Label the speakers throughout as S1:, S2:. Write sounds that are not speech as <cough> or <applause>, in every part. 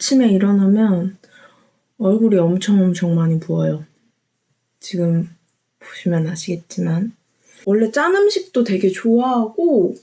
S1: 아침에 일어나면 얼굴이 엄청 엄청 많이 부어요. 지금 보시면 아시겠지만 원래 짠 음식도 되게 좋아하고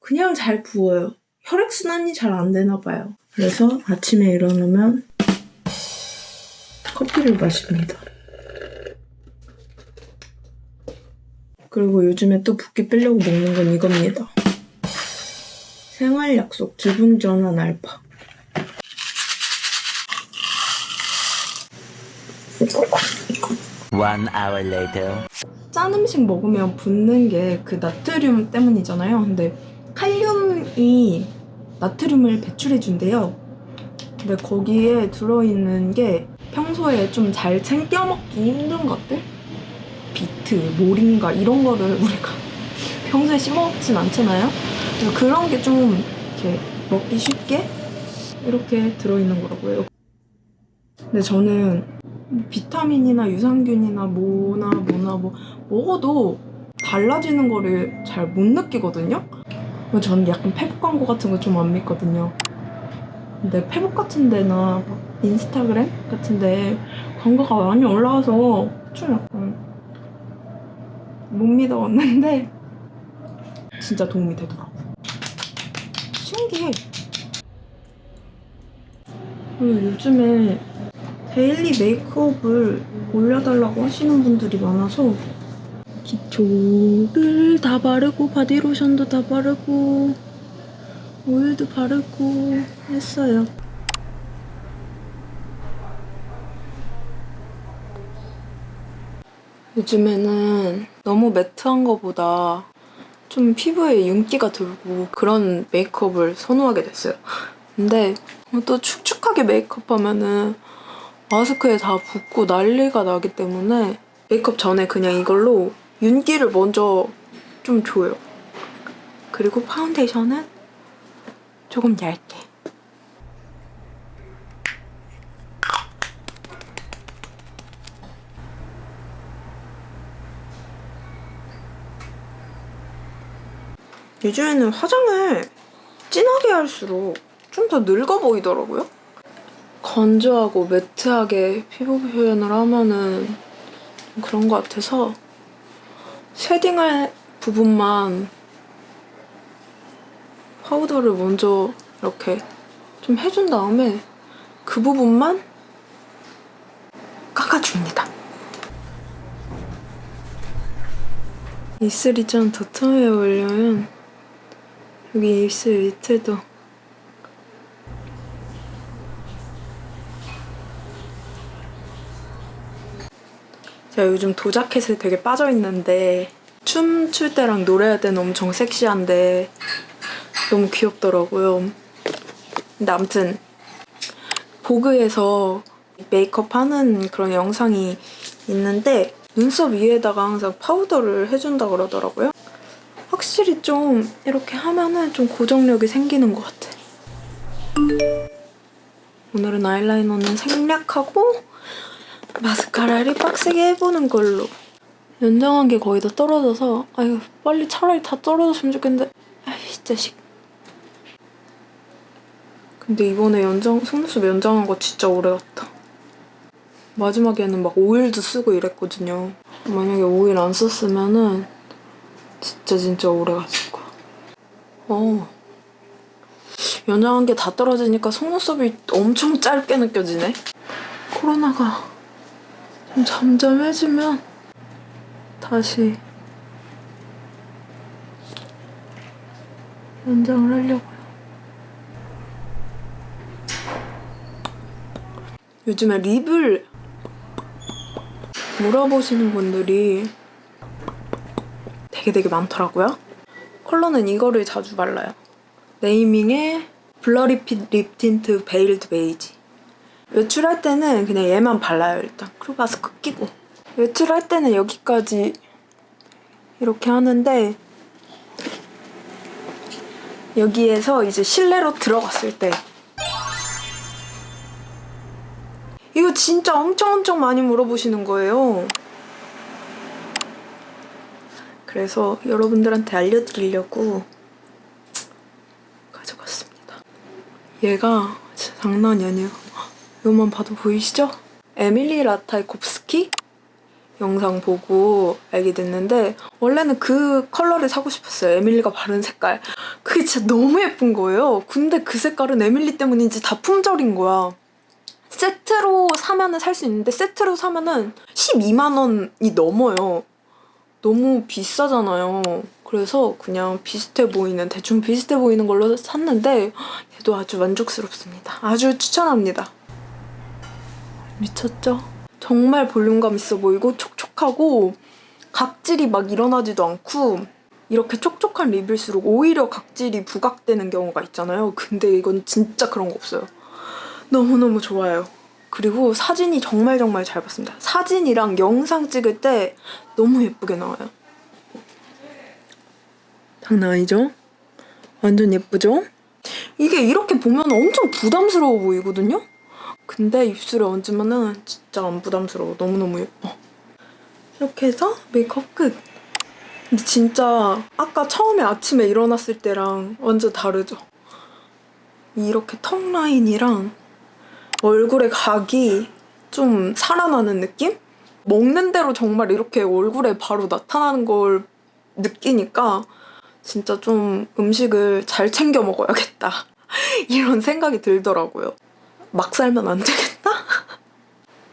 S1: 그냥 잘 부어요. 혈액순환이 잘 안 되나 봐요. 그래서 아침에 일어나면 커피를 마십니다. 그리고 요즘에 또 붓기 빼려고 먹는 건 이겁니다. 생활 약속 기분 전환 알파.
S2: One hour later.
S1: 짠 음식 먹으면 붓는 게 그 나트륨 때문이잖아요. 근데 칼륨이 나트륨을 배출해준대요. 근데 거기에 들어있는 게 평소에 좀 잘 챙겨 먹기 힘든 것들? 비트, 모링가 이런 거를 <laughs> 우리가 평소에 씹어먹진 않잖아요. 그래서 그런 게 좀 이렇게 먹기 쉽게 이렇게 들어있는 거라고요. 근데 저는 비타민이나 유산균이나 뭐나 뭐나 뭐 먹어도 달라지는 거를 잘 못 느끼거든요. 저는 약간 페북 광고 같은 거 좀 안 믿거든요. 근데 페북 같은 데나 막 인스타그램 같은 데 광고가 많이 올라와서 좀 약간 못 믿어왔는데 <laughs> 진짜 도움이 되더라고. 신기해. 그리고 요즘에 데일리 메이크업을 올려달라고 하시는 분들이 많아서 기초를 다 바르고 바디로션도 다 바르고 오일도 바르고 했어요. 요즘에는 너무 매트한 거보다 좀 피부에 윤기가 들고 그런 메이크업을 선호하게 됐어요. 근데 또 축축하게 메이크업하면은 마스크에 다 붓고 난리가 나기 때문에 메이크업 전에 그냥 이걸로 윤기를 먼저 좀 줘요. 그리고 파운데이션은 조금 얇게. 요즘에는 화장을 진하게 할수록 좀 더 늙어 보이더라고요. 건조하고 매트하게 피부 표현을 하면은 좀 그런 것 같아서 쉐딩할 부분만 파우더를 먼저 이렇게 좀 해준 다음에 그 부분만 깎아줍니다. 입술이 좀 도톰해 보려면 여기 입술 밑에도 제가 요즘 도자켓에 되게 빠져있는데 춤출 때랑 노래할 때는 엄청 섹시한데 너무 귀엽더라고요. 근데 아무튼 보그에서 메이크업 하는 그런 영상이 있는데 눈썹 위에다가 항상 파우더를 해준다 그러더라고요. 확실히 좀 이렇게 하면은 좀 고정력이 생기는 것 같아. 오늘은 아이라이너는 생략하고 마스카라를 빡세게 해보는 걸로. 연장한 게 거의 다 떨어져서 아유 빨리 차라리 다 떨어졌으면 좋겠는데 아이 자식. 근데 이번에 연장 속눈썹 연장한 거 진짜 오래 갔다. 마지막에는 막 오일도 쓰고 이랬거든요. 만약에 오일 안 썼으면은 진짜 진짜 오래 갔을 거야. 어. 연장한 게 다 떨어지니까 속눈썹이 엄청 짧게 느껴지네. 코로나가 좀 잠잠해지면 다시 연장을 하려고요. 요즘에 립을 물어보시는 분들이 되게 되게 많더라고요. 컬러는 이거를 자주 발라요. 네이밍의 블러리 핏 립 틴트 베일드 베이지. 외출할 때는 그냥 얘만 발라요 일단. 마스크 끼고. 외출할 때는 여기까지 이렇게 하는데 여기에서 이제 실내로 들어갔을 때 이거 진짜 엄청 엄청 많이 물어보시는 거예요. 그래서 여러분들한테 알려드리려고 가져갔습니다. 얘가 장난이 아니에요. 이것만 봐도 보이시죠? 에밀리 라타이콥스키 영상 보고 알게 됐는데 원래는 그 컬러를 사고 싶었어요. 에밀리가 바른 색깔. 그게 진짜 너무 예쁜 거예요. 근데 그 색깔은 에밀리 때문인지 다 품절인 거야. 세트로 사면은 살 수 있는데 세트로 사면은 12만 원이 넘어요. 너무 비싸잖아요. 그래서 그냥 비슷해 보이는 대충 비슷해 보이는 걸로 샀는데 얘도 아주 만족스럽습니다. 아주 추천합니다. 미쳤죠? 정말 볼륨감 있어 보이고 촉촉하고 각질이 막 일어나지도 않고 이렇게 촉촉한 립일수록 오히려 각질이 부각되는 경우가 있잖아요. 근데 이건 진짜 그런 거 없어요. 너무너무 좋아요. 그리고 사진이 정말 정말 잘 봤습니다. 사진이랑 영상 찍을 때 너무 예쁘게 나와요. 장난 아니죠? 완전 예쁘죠? 이게 이렇게 보면 엄청 부담스러워 보이거든요? 근데 입술에 얹으면은 진짜 안 부담스러워. 너무너무 예뻐. 이렇게 해서 메이크업 끝. 근데 진짜 아까 처음에 아침에 일어났을 때랑 완전 다르죠? 이렇게 턱 라인이랑 얼굴에 각이 좀 살아나는 느낌? 먹는 대로 정말 이렇게 얼굴에 바로 나타나는 걸 느끼니까 진짜 좀 음식을 잘 챙겨 먹어야겠다. <laughs> 이런 생각이 들더라고요. 막 살면 안 되겠다?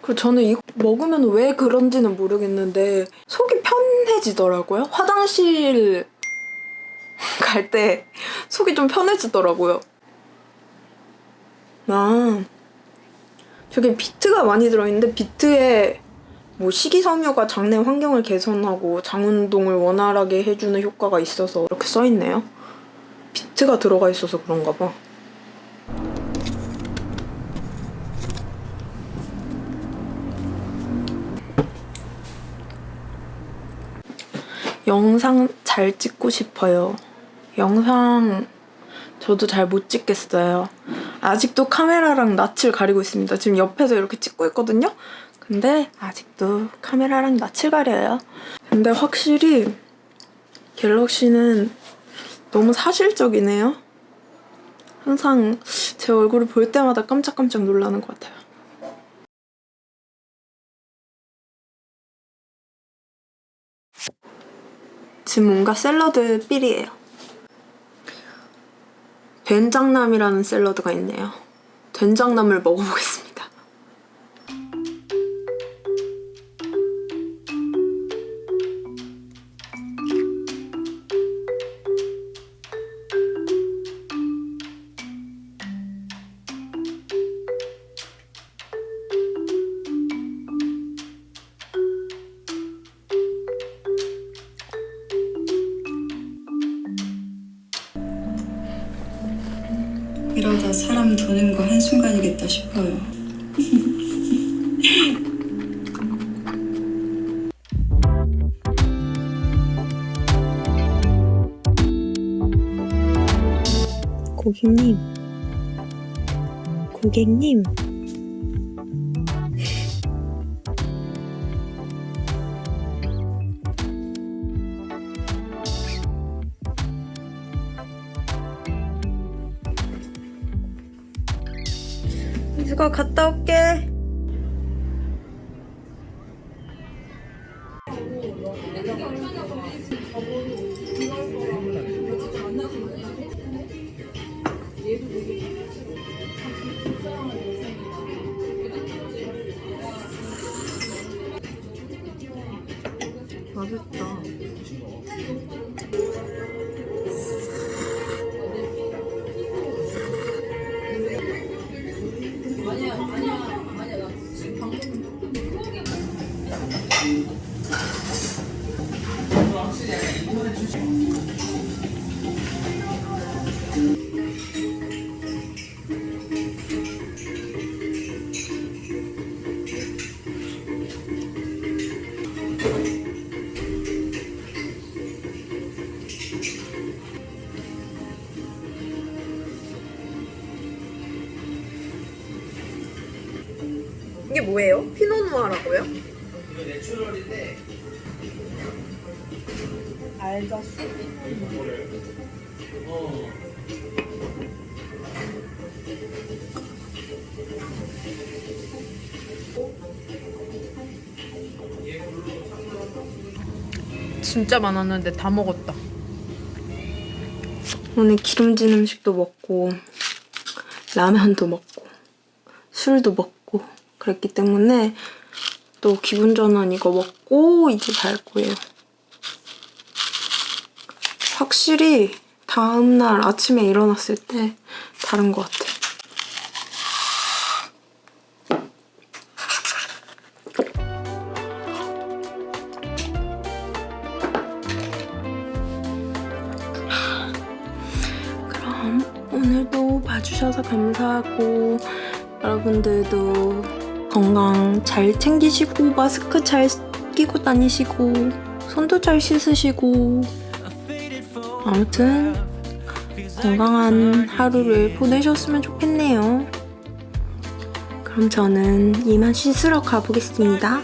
S1: 그리고 저는 이거 먹으면 왜 그런지는 모르겠는데 속이 편해지더라고요. 화장실 갈 때 속이 좀 편해지더라고요. 아, 저게 비트가 많이 들어있는데 비트에 뭐 식이섬유가 장내 환경을 개선하고 장운동을 원활하게 해주는 효과가 있어서 이렇게 써있네요. 비트가 들어가 있어서 그런가 봐. 영상 잘 찍고 싶어요. 영상 저도 잘 못 찍겠어요. 아직도 카메라랑 낯을 가리고 있습니다. 지금 옆에서 이렇게 찍고 있거든요. 근데 아직도 카메라랑 낯을 가려요. 근데 확실히 갤럭시는 너무 사실적이네요. 항상 제 얼굴을 볼 때마다 깜짝깜짝 놀라는 것 같아요. 지금 뭔가 샐러드 삘이에요. 된장남이라는 샐러드가 있네요. 된장남을 먹어보겠습니다.
S2: 다 사람 도는 거 한순간이겠다 싶어요.
S1: 고객님. 고객님. 누가 갔다 올게. 아니요. 뭐예요? 피노누아라고요?
S3: 이거 내추럴인데
S1: 알자수.
S3: 어
S1: 진짜 많았는데 다 먹었다. 오늘 기름진 음식도 먹고 라면도 먹고 술도 먹고 그랬기 때문에 또 기분 전환 이거 먹고 이제 잘 거예요. 확실히 다음날 아침에 일어났을 때 다른 것 같아. 그럼 오늘도 봐주셔서 감사하고 여러분들도 건강 잘 챙기시고 마스크 잘 끼고 다니시고 손도 잘 씻으시고 아무튼 건강한 하루를 보내셨으면 좋겠네요. 그럼 저는 이만 씻으러 가보겠습니다.